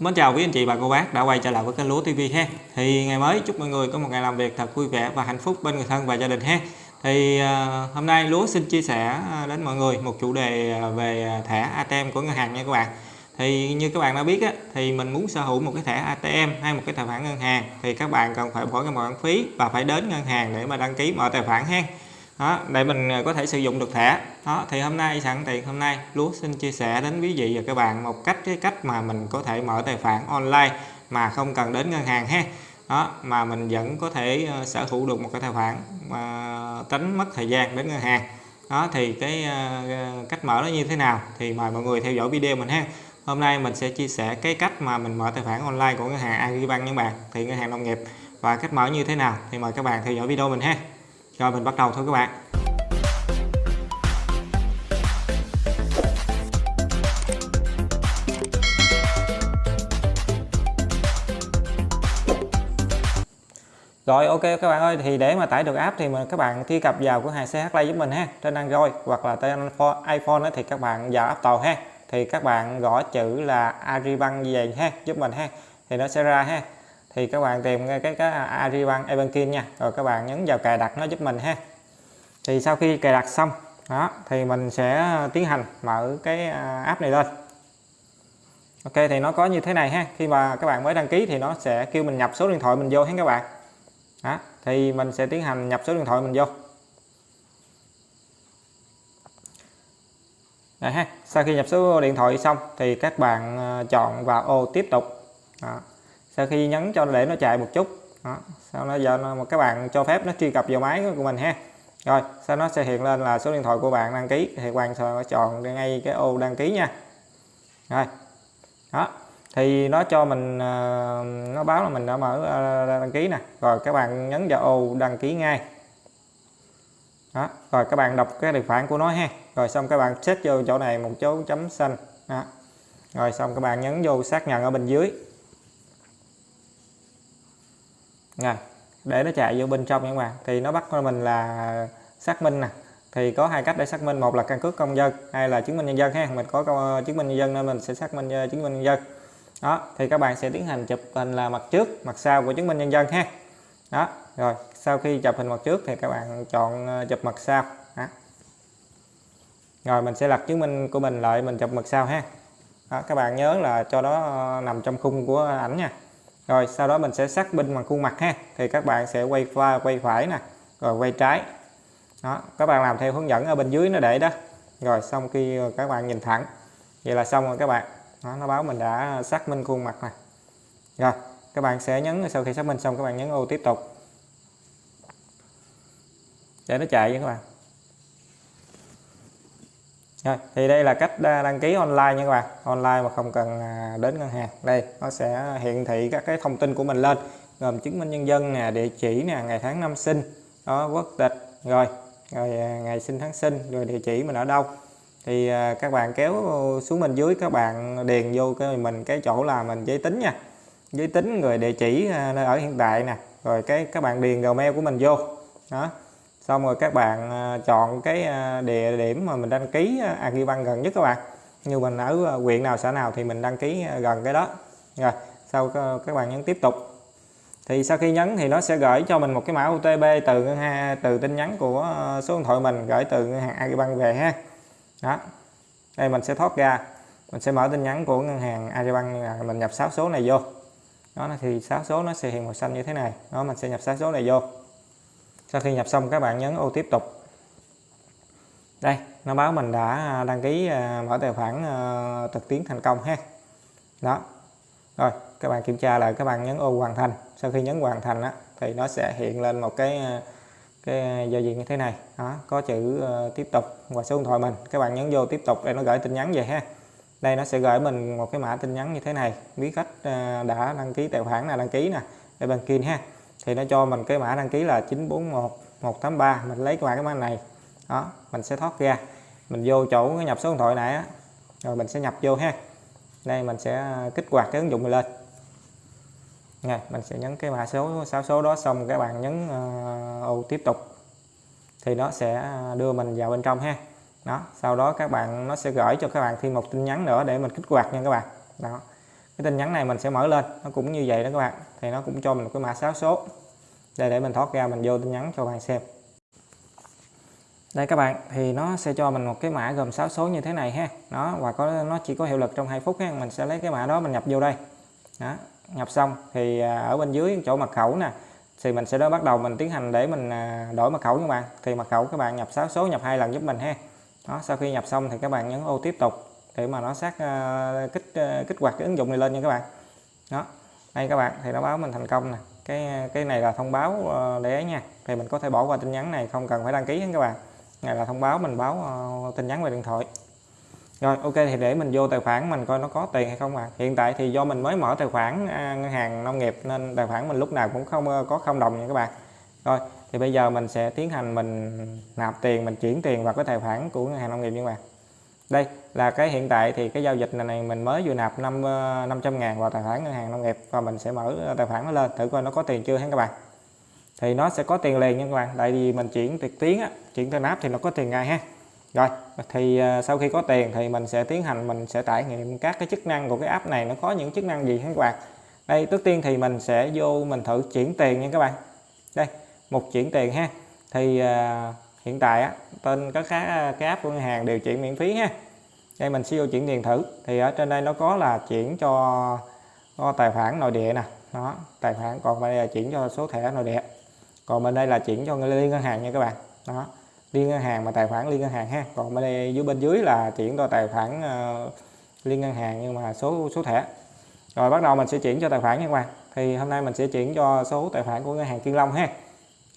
Mến chào quý anh chị và cô bác đã quay trở lại với kênh Lúa TV ha. Thì ngày mới chúc mọi người có một ngày làm việc thật vui vẻ và hạnh phúc bên người thân và gia đình ha. Thì uh, hôm nay Lúa xin chia sẻ à, đến mọi người một chủ đề à, về thẻ ATM của ngân hàng nha các bạn. Thì như các bạn đã biết á, thì mình muốn sở hữu một cái thẻ ATM hay một cái tài khoản ngân hàng thì các bạn cần phải bỏ cái khoản phí và phải đến ngân hàng để mà đăng ký mở tài khoản ha đó để mình à, có thể sử dụng được thẻ. Đó thì hôm nay sẵn tiện hôm nay lúa xin chia sẻ đến quý vị và các bạn một cách cái cách mà mình có thể mở tài khoản online mà không cần đến ngân hàng ha. Đó mà mình vẫn có thể uh, sở hữu được một cái tài khoản mà tránh mất thời gian đến ngân hàng. Đó thì cái uh, cách mở nó như thế nào thì mời mọi người theo dõi video mình ha. Hôm nay mình sẽ chia sẻ cái cách mà mình mở tài khoản online của ngân hàng Agribank những bạn thì ngân hàng nông nghiệp. Và cách mở như thế nào thì mời các bạn theo dõi video mình ha rồi mình bắt đầu thôi các bạn. Rồi, ok các bạn ơi, thì để mà tải được app thì mà các bạn truy cập vào cửa hàng CH Play giúp mình ha, trên Android hoặc là trên iPhone thì các bạn vào App tàu ha. Thì các bạn gõ chữ là Aribank về ha, giúp mình ha. Thì nó sẽ ra ha thì các bạn tìm cái cái Aribank Ebanking nha. Rồi các bạn nhấn vào cài đặt nó giúp mình ha. Thì sau khi cài đặt xong, đó, thì mình sẽ tiến hành mở cái à, app này lên. Ok, thì nó có như thế này ha. Khi mà các bạn mới đăng ký thì nó sẽ kêu mình nhập số điện thoại mình vô hết các bạn. Đó, thì mình sẽ tiến hành nhập số điện thoại mình vô. Đây ha, sau khi nhập số điện thoại xong thì các bạn à, chọn vào ô tiếp tục. Đó sau khi nhấn cho để nó chạy một chút. Đó. sau đó giờ một các bạn cho phép nó truy cập vào máy của mình ha. Rồi, sau nó sẽ hiện lên là số điện thoại của bạn đăng ký. Thì bạn sẽ chọn ngay cái ô đăng ký nha. Rồi, đó. Thì nó cho mình ờ, nó báo là mình đã mở ờ, đăng ký nè. Rồi, các bạn nhấn vào ô đăng ký ngay. Đó, rồi các bạn đọc cái điều khoản của nó ha. Rồi xong các bạn set vô chỗ này, một dấu chấm xanh. Đó. rồi xong các bạn nhấn vô xác nhận ở bên dưới. Rồi để nó chạy vô bên trong các bạn. Thì nó bắt mình là xác minh nè. Thì có hai cách để xác minh. Một là căn cước công dân hay là chứng minh nhân dân ha. Mình có ờ, chứng minh nhân dân nên mình sẽ xác minh ờ, chứng minh nhân dân. Đó thì các bạn sẽ tiến hành chụp hình là mặt trước mặt sau của chứng minh nhân dân ha. Đó rồi sau khi chụp hình mặt trước thì các bạn chọn ờ, chụp mặt sau. Đó. rồi mình sẽ lật chứng minh của mình lại mình chụp mặt sau ha. Đó, các bạn nhớ là cho nó nằm trong khung của ảnh nha rồi sau đó mình sẽ xác minh bằng khuôn mặt ha. Thì các bạn sẽ quay qua quay phải nè rồi quay trái. Đó các bạn làm theo hướng dẫn ở bên dưới nó để đó. Rồi xong khi các bạn nhìn thẳng vậy là xong rồi các bạn. Đó, nó báo mình đã xác minh khuôn mặt này rồi các bạn sẽ nhấn sau khi xác minh xong các bạn nhấn ô tiếp tục. Để nó chạy nha các bạn rồi, thì đây là cách à, đăng ký online nha các bạn. Online mà không cần à, đến ngân hàng. Đây nó sẽ hiển thị các cái thông tin của mình lên gồm chứng minh nhân dân nè địa chỉ nè ngày tháng năm sinh đó quốc tịch rồi rồi à, ngày sinh tháng sinh rồi địa chỉ mình ở đâu. Thì các bạn kéo xuống bên dưới các bạn điền vô cái mình cái chỗ là mình giới tính nha. Giới tính rồi địa chỉ nơi ở hiện tại nè rồi cái các bạn điền gmail của mình vô. Đó xong rồi các bạn à, chọn cái à, địa điểm mà mình đăng ký à, Agribank gần nhất các bạn. Như mình ở huyện nào, xã nào thì mình đăng ký gần cái đó. Rồi, sau các bạn nhấn tiếp tục. Thì sau khi nhấn thì nó sẽ gửi cho mình một cái mã OTP từ ngân hàng từ tin nhắn của số điện thoại mình, gửi từ ngân hàng Agribank về ha. Đó. Đây, mình sẽ thoát ra. Mình sẽ mở tin nhắn của ngân hàng Agribank mình nhập 6 số này vô. Đó, thì 6 số nó sẽ hiện màu xanh như thế này. Đó, mình sẽ nhập 6 số này vô sau khi nhập xong các bạn nhấn ô tiếp tục. Đây nó báo mình đã à, đăng ký à, mở tài khoản à, thực tiến thành công ha. Đó. Rồi các bạn kiểm tra lại các bạn nhấn ô hoàn thành. Sau khi nhấn hoàn thành á, thì nó sẽ hiện lên một cái cái giao diện như thế này. Đó có chữ tiếp tục và số điện thoại mình. Các bạn nhấn vô tiếp tục để nó gửi tin nhắn về ha. Đây nó sẽ gửi mình một cái mã tin nhắn như thế này. Biết khách đã đăng ký tài khoản là đăng ký nè để bằng kia ha thì nó cho mình cái mã đăng ký là 941 183 mình lấy qua cái mã này. Đó mình sẽ thoát ra. Mình vô chỗ nhập số điện thoại này á rồi mình sẽ nhập vô ha. Đây mình sẽ à, kích hoạt cái ứng dụng này lên. Này mình sẽ nhấn cái mã số 6 số đó xong các bạn nhấn uh, ô tiếp tục. Thì nó sẽ à, đưa mình vào bên trong ha. Đó sau đó các bạn nó sẽ gửi cho các bạn thêm một tin nhắn nữa để mình kích hoạt nha các bạn. Đó cái tin nhắn này mình sẽ mở lên, nó cũng như vậy đó các bạn. Thì nó cũng cho mình một cái mã 6 số. Đây, để mình thoát ra, mình vô tin nhắn cho bạn xem. Đây các bạn, thì nó sẽ cho mình một cái mã gồm 6 số như thế này ha. Nó và có, nó chỉ có hiệu lực trong 2 phút ha. Mình sẽ lấy cái mã đó mình nhập vô đây. Đó, nhập xong thì à, ở bên dưới chỗ mật khẩu nè, thì mình sẽ đó bắt đầu mình tiến hành để mình à, đổi mật khẩu các bạn. Thì mật khẩu các bạn nhập 6 số nhập hai lần giúp mình ha. Đó, sau khi nhập xong thì các bạn nhấn ô tiếp tục để mà nó xác uh, ờ, kích uh, kích hoạt cái ứng dụng này lên nha các bạn. Đó đây các bạn thì nó báo mình thành công nè. Cái cái này là thông báo uh, để nha. Thì mình có thể bỏ qua tin nhắn này không cần phải đăng ký hết các bạn. Này là thông báo mình báo uh, tin nhắn về điện thoại. Rồi ok thì để mình vô tài khoản mình coi nó có tiền hay không à hiện tại thì do mình mới mở tài khoản à, ngân hàng nông nghiệp nên tài khoản mình lúc nào cũng không có không đồng nha các bạn. Rồi thì bây giờ mình sẽ tiến hành mình nạp tiền mình chuyển tiền vào cái tài khoản của ngân hàng nông nghiệp nha các bạn đây là cái hiện tại thì cái giao dịch này, này mình mới vừa nạp 5 500 ờ, ngàn vào tài khoản ngân hàng nông nghiệp và mình sẽ mở ờ, tài khoản nó lên. Thử coi nó có tiền chưa hả các bạn? Thì nó sẽ có tiền liền nha các bạn. Tại vì mình chuyển trực tuyến á, chuyển tên nạp thì nó có tiền ngay ha. Rồi thì ờ, sau khi có tiền thì mình sẽ tiến hành mình sẽ trải nghiệm các cái chức năng của cái app này. Nó có những chức năng gì hả các bạn? Đây trước tiên thì mình sẽ vô mình thử chuyển tiền nha các bạn. Đây một chuyển tiền ha. Thì uh, hiện tại á, tên các cái, cái app của ngân hàng đều chuyển miễn phí ha. Đây mình sẽ vô chuyển tiền thử. Thì ở trên đây nó có là chuyển cho, cho tài khoản nội địa nè. Đó tài khoản còn đây là chuyển cho số thẻ nội địa. Còn bên đây là chuyển cho liên ngân hàng nha các bạn. Đó liên ngân hàng mà tài khoản liên ngân hàng ha. Còn bên đây dưới bên dưới là chuyển cho tài khoản uh, liên ngân hàng nhưng mà số số thẻ. Rồi bắt đầu mình sẽ chuyển cho tài khoản nha các bạn. Thì hôm nay mình sẽ chuyển cho số tài khoản của ngân hàng Kiên Long ha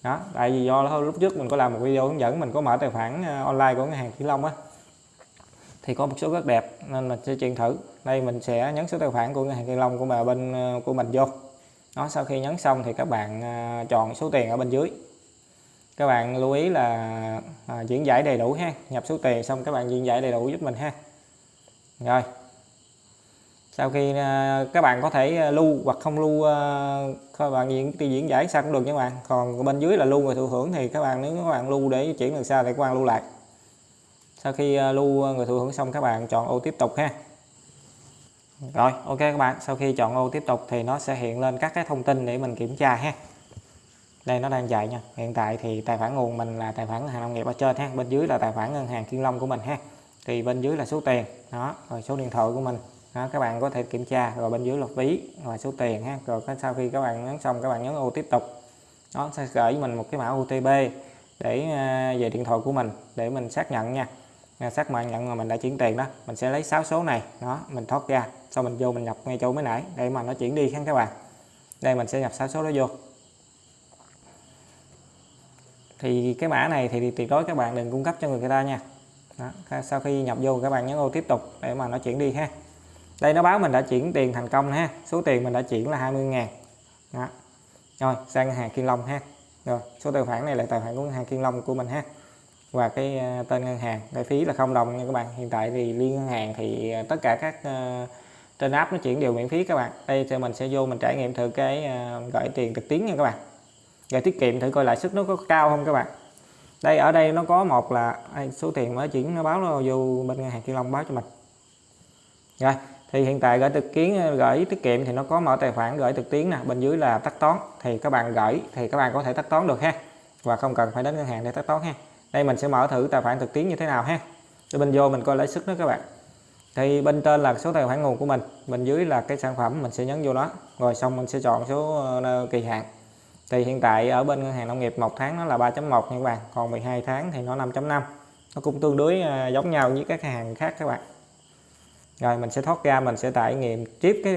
đó tại vì do lúc trước mình có làm một video hướng dẫn mình có mở tài khoản ờ, online của ngân hàng Kiên Long á thì có một số rất đẹp nên mình sẽ chuyển thử. Đây mình sẽ nhấn số tài khoản của ngân hàng Kiên Long của bà bên ờ, của mình vô. Đó sau khi nhấn xong thì các bạn ờ, chọn số tiền ở bên dưới. Các bạn lưu ý là à, diễn giải đầy đủ ha. Nhập số tiền xong các bạn diễn giải đầy đủ giúp mình ha. Rồi sau khi à, các bạn có thể à, lưu hoặc không lưu à, các bạn diễn diễn giải sao cũng được nha các bạn. Còn bên dưới là lưu người thụ hưởng thì các bạn, nếu các bạn lưu để chuyển lần sau thì các bạn lưu lại. Sau khi lưu người thụ hưởng xong các bạn chọn ô tiếp tục ha. Rồi, ok các bạn. Sau khi chọn ô tiếp tục thì nó sẽ hiện lên các cái thông tin để mình kiểm tra ha. Đây, nó đang chạy nha. Hiện tại thì tài khoản nguồn mình là tài khoản ngân hàng nông nghiệp ở trên ha. Bên dưới là tài khoản ngân hàng kiên long của mình ha. Thì bên dưới là số tiền. Đó, rồi số điện thoại của mình đó, các bạn có thể kiểm tra rồi bên dưới là phí và số tiền ha. Rồi sau khi các bạn nhấn xong các bạn nhấn ô tiếp tục. Nó sẽ gửi mình một cái mã OTP để à, về điện thoại của mình để mình xác nhận nha. À, xác xác nhận mà mình đã chuyển tiền đó mình sẽ lấy 6 số này. Đó mình thoát ra sau mình vô mình nhập ngay chỗ mới nãy để mà nó chuyển đi ha các bạn. Đây mình sẽ nhập 6 số đó vô. Thì cái mã này thì tuyệt đối các bạn đừng cung cấp cho người ta nha. Đó. sau khi nhập vô các bạn nhấn ô tiếp tục để mà nó chuyển đi ha đây nó báo mình đã chuyển tiền thành công ha. Số tiền mình đã chuyển là 20 ngàn. Đó. rồi sang ngân hàng Kiên Long ha. Rồi số tài khoản này là tài khoản của ngân hàng Kiên Long của mình ha. Và cái ờ, tên ngân hàng lệ phí là không đồng nha các bạn. Hiện tại thì liên ngân hàng thì ờ, tất cả các uh, trên app nó chuyển đều miễn phí các bạn. Đây thì mình sẽ vô mình trải nghiệm thử cái uh, gửi tiền trực tuyến nha các bạn. Rồi tiết kiệm thử coi lãi suất nó có cao không các bạn. Đây ở đây nó có một là số tiền mới chuyển nó báo nó vô bên ngân hàng Kiên Long báo cho mình. Rồi thì hiện tại gửi thực kiến ờ, gửi tiết kiệm thì nó có mở tài khoản gửi trực tuyến nè, bên dưới là tắt toán. Thì các bạn gửi thì các bạn có thể tắt toán được ha. Và không cần phải đến ngân hàng để tắt toán ha. Đây mình sẽ mở thử tài khoản trực tuyến như thế nào ha. Để bên vô mình coi lãi suất đó các bạn. Thì bên trên là số tài khoản nguồn của mình, bên dưới là cái sản phẩm mình sẽ nhấn vô đó rồi xong mình sẽ chọn số ờ, kỳ hạn. Thì hiện tại ở bên ngân hàng nông nghiệp một tháng nó là 3.1 nha các bạn. Còn 12 tháng thì nó 5.5 nó cũng tương đối ờ, giống nhau với các hàng khác các bạn rồi, mình sẽ thoát ra, mình sẽ trải nghiệm, tiếp cái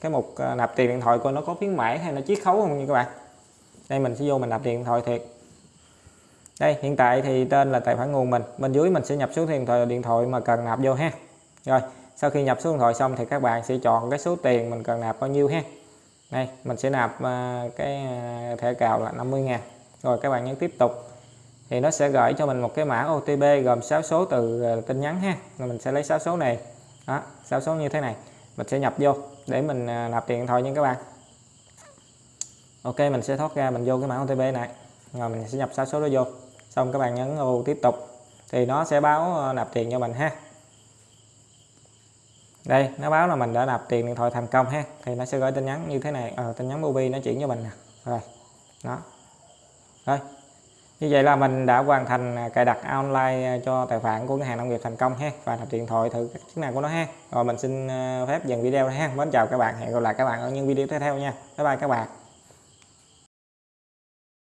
cái mục ờ, nạp tiền điện thoại coi nó có khuyến mãi hay nó chiết khấu không nha các bạn? Đây, mình sẽ vô mình nạp tiền điện thoại thiệt. Đây, hiện tại thì tên là tài khoản nguồn mình. Bên dưới mình sẽ nhập số điện thoại điện thoại mà cần nạp vô ha. Rồi, sau khi nhập số điện thoại xong thì các bạn sẽ chọn cái số tiền mình cần nạp bao nhiêu ha. Đây, mình sẽ nạp ờ, cái ờ, thẻ cào là 50 ngàn. Rồi, các bạn nhấn tiếp tục thì nó sẽ gửi cho mình một cái mã OTP gồm 6 số từ ờ, tin nhắn ha. Rồi mình sẽ lấy 6 số này. Đó 6 số như thế này. Mình sẽ nhập vô để mình ờ, nạp tiền thôi nha các bạn. Ok mình sẽ thoát ra mình vô cái mã OTP này. Rồi mình sẽ nhập 6 số đó vô. Xong các bạn nhấn ô tiếp tục. Thì nó sẽ báo ờ, nạp tiền cho mình ha. Đây nó báo là mình đã nạp tiền điện thoại thành công ha. Thì nó sẽ gửi tin nhắn như thế này. À, tin nhắn Mobi nó chuyển cho mình nè. Rồi đó. Rồi như vậy là mình đã hoàn thành cài đặt online à, cho tài khoản của ngân hàng nông nghiệp thành công ha, và nạp điện thoại thử các chức năng của nó ha. Rồi mình xin à, phép dừng video ha. Mến chào các bạn, hẹn gặp lại các bạn ở những video tiếp theo nha. Bye bye các bạn.